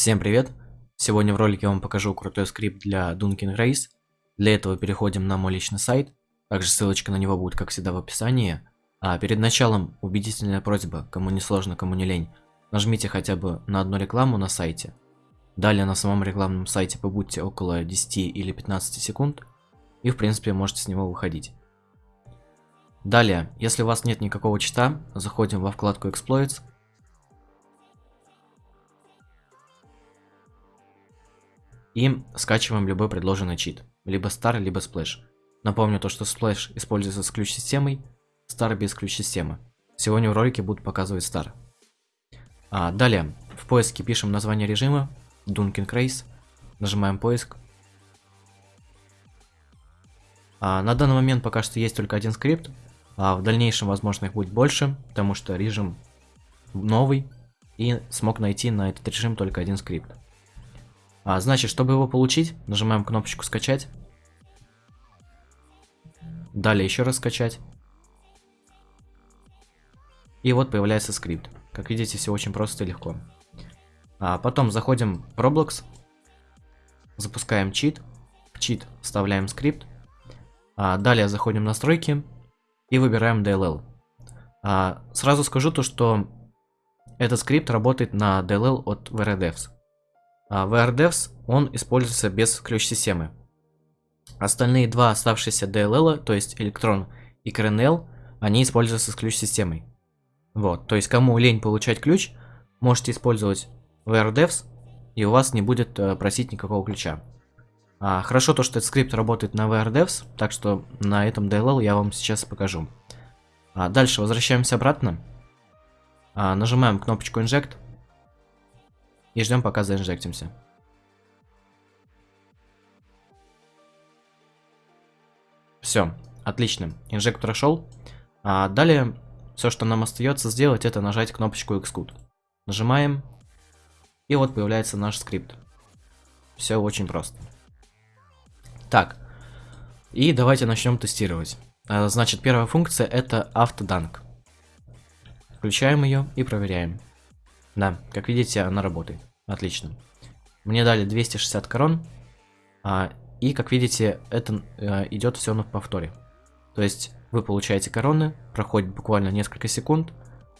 Всем привет! Сегодня в ролике я вам покажу крутой скрипт для Dunkin' Race. Для этого переходим на мой личный сайт, также ссылочка на него будет как всегда в описании. А перед началом убедительная просьба, кому не сложно, кому не лень, нажмите хотя бы на одну рекламу на сайте. Далее на самом рекламном сайте побудьте около 10 или 15 секунд, и в принципе можете с него выходить. Далее, если у вас нет никакого чита, заходим во вкладку Exploits, и скачиваем любой предложенный чит, либо Star, либо Splash. Напомню то, что Splash используется с ключ-системой, Star без ключ-системы. Сегодня в ролике буду показывать Star. А, далее, в поиске пишем название режима, Dunkin Race, нажимаем поиск. А, на данный момент пока что есть только один скрипт, а в дальнейшем, возможно, их будет больше, потому что режим новый, и смог найти на этот режим только один скрипт. А, значит, чтобы его получить, нажимаем кнопочку скачать. Далее еще раз скачать. И вот появляется скрипт. Как видите, все очень просто и легко. А потом заходим в Roblox. Запускаем чит. В чит вставляем скрипт. А далее заходим в настройки. И выбираем DLL. А, сразу скажу то, что этот скрипт работает на DLL от VRDevs. А VRDevs, он используется без ключ-системы. Остальные два оставшиеся DLL, то есть Electron и Kernel, они используются с ключ-системой. Вот, то есть кому лень получать ключ, можете использовать VRDevs, и у вас не будет э, просить никакого ключа. А, хорошо то, что этот скрипт работает на VRDevs, так что на этом DLL я вам сейчас покажу. А, дальше возвращаемся обратно. А, нажимаем кнопочку Inject. И ждем, пока заинжектимся. Все, отлично. Инжект прошел. А далее, все, что нам остается сделать, это нажать кнопочку Xcode. Нажимаем. И вот появляется наш скрипт. Все очень просто. Так. И давайте начнем тестировать. А, значит, первая функция это автоданк. Включаем ее и проверяем. Да, как видите, она работает. Отлично. Мне дали 260 корон. А, и, как видите, это а, идет все на повторе. То есть, вы получаете короны, проходит буквально несколько секунд.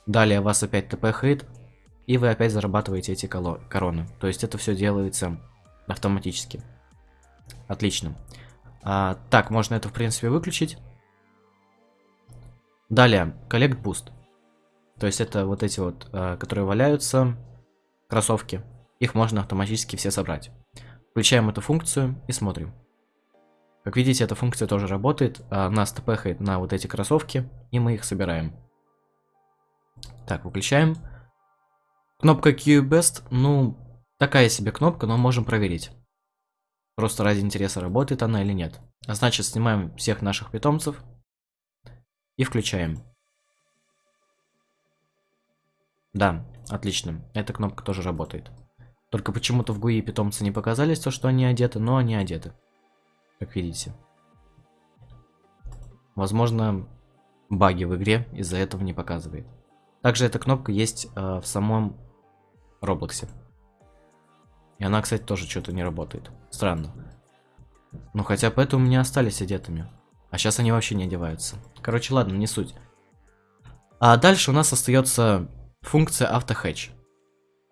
Далее вас опять тпхает. И вы опять зарабатываете эти короны. То есть, это все делается автоматически. Отлично. А, так, можно это, в принципе, выключить. Далее, Collect Boost. То есть это вот эти вот, э, которые валяются, кроссовки. Их можно автоматически все собрать. Включаем эту функцию и смотрим. Как видите, эта функция тоже работает. А нас тпхает на вот эти кроссовки, и мы их собираем. Так, выключаем. Кнопка QBest, ну, такая себе кнопка, но можем проверить. Просто ради интереса, работает она или нет. А значит, снимаем всех наших питомцев и включаем. Да, отлично. Эта кнопка тоже работает. Только почему-то в GUI питомцы не показались, то что они одеты, но они одеты. Как видите. Возможно, баги в игре из-за этого не показывает. Также эта кнопка есть э, в самом Роблоксе. И она, кстати, тоже что-то не работает. Странно. Ну, хотя поэтому у меня остались одетыми. А сейчас они вообще не одеваются. Короче, ладно, не суть. А дальше у нас остается Функция AutoHatch.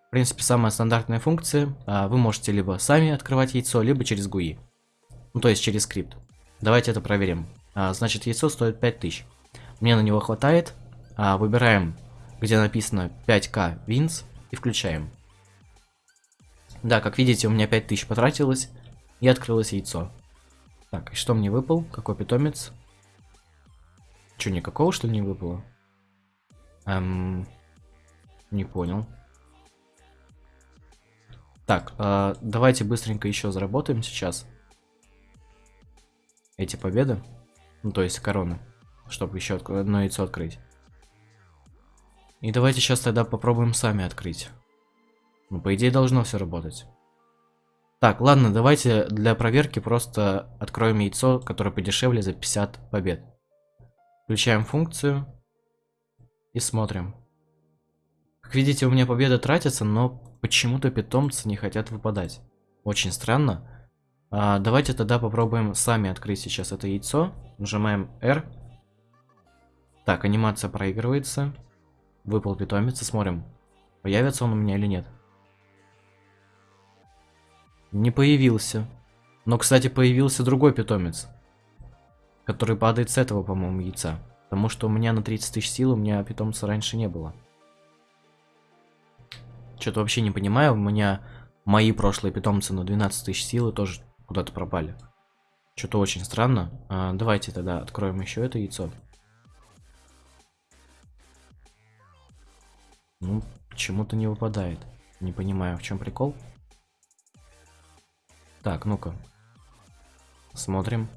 В принципе, самая стандартная функция. А, вы можете либо сами открывать яйцо, либо через GUI. Ну, то есть через скрипт. Давайте это проверим. А, значит, яйцо стоит 5000. Мне на него хватает. А, выбираем, где написано 5k wins и включаем. Да, как видите, у меня 5000 потратилось и открылось яйцо. Так, и что мне выпал? Какой питомец? Че, никакого что ли не выпало? Эм... Не понял. Так, э, давайте быстренько еще заработаем сейчас. Эти победы. Ну, то есть короны. Чтобы еще одно яйцо открыть. И давайте сейчас тогда попробуем сами открыть. Ну, по идее, должно все работать. Так, ладно, давайте для проверки просто откроем яйцо, которое подешевле за 50 побед. Включаем функцию и смотрим. Как видите, у меня победа тратится, но почему-то питомцы не хотят выпадать. Очень странно. А, давайте тогда попробуем сами открыть сейчас это яйцо. Нажимаем R. Так, анимация проигрывается. Выпал питомец, смотрим, появится он у меня или нет. Не появился. Но, кстати, появился другой питомец. Который падает с этого, по-моему, яйца. Потому что у меня на 30 тысяч сил, у меня питомца раньше не было. Что-то вообще не понимаю, у меня мои прошлые питомцы на 12 тысяч силы тоже куда-то пропали. Что-то очень странно. А, давайте тогда откроем еще это яйцо. Ну, почему-то не выпадает. Не понимаю, в чем прикол. Так, ну-ка. Смотрим.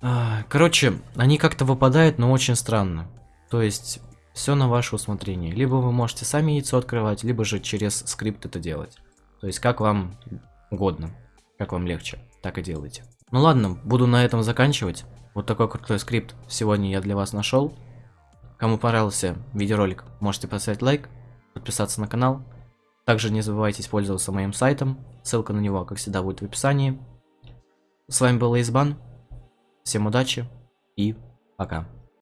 А, короче, они как-то выпадают, но очень странно. То есть, все на ваше усмотрение. Либо вы можете сами яйцо открывать, либо же через скрипт это делать. То есть, как вам угодно. Как вам легче, так и делайте. Ну ладно, буду на этом заканчивать. Вот такой крутой скрипт сегодня я для вас нашел. Кому понравился видеоролик, можете поставить лайк, подписаться на канал. Также не забывайте пользоваться моим сайтом, ссылка на него, как всегда, будет в описании. С вами был Избан, всем удачи и пока.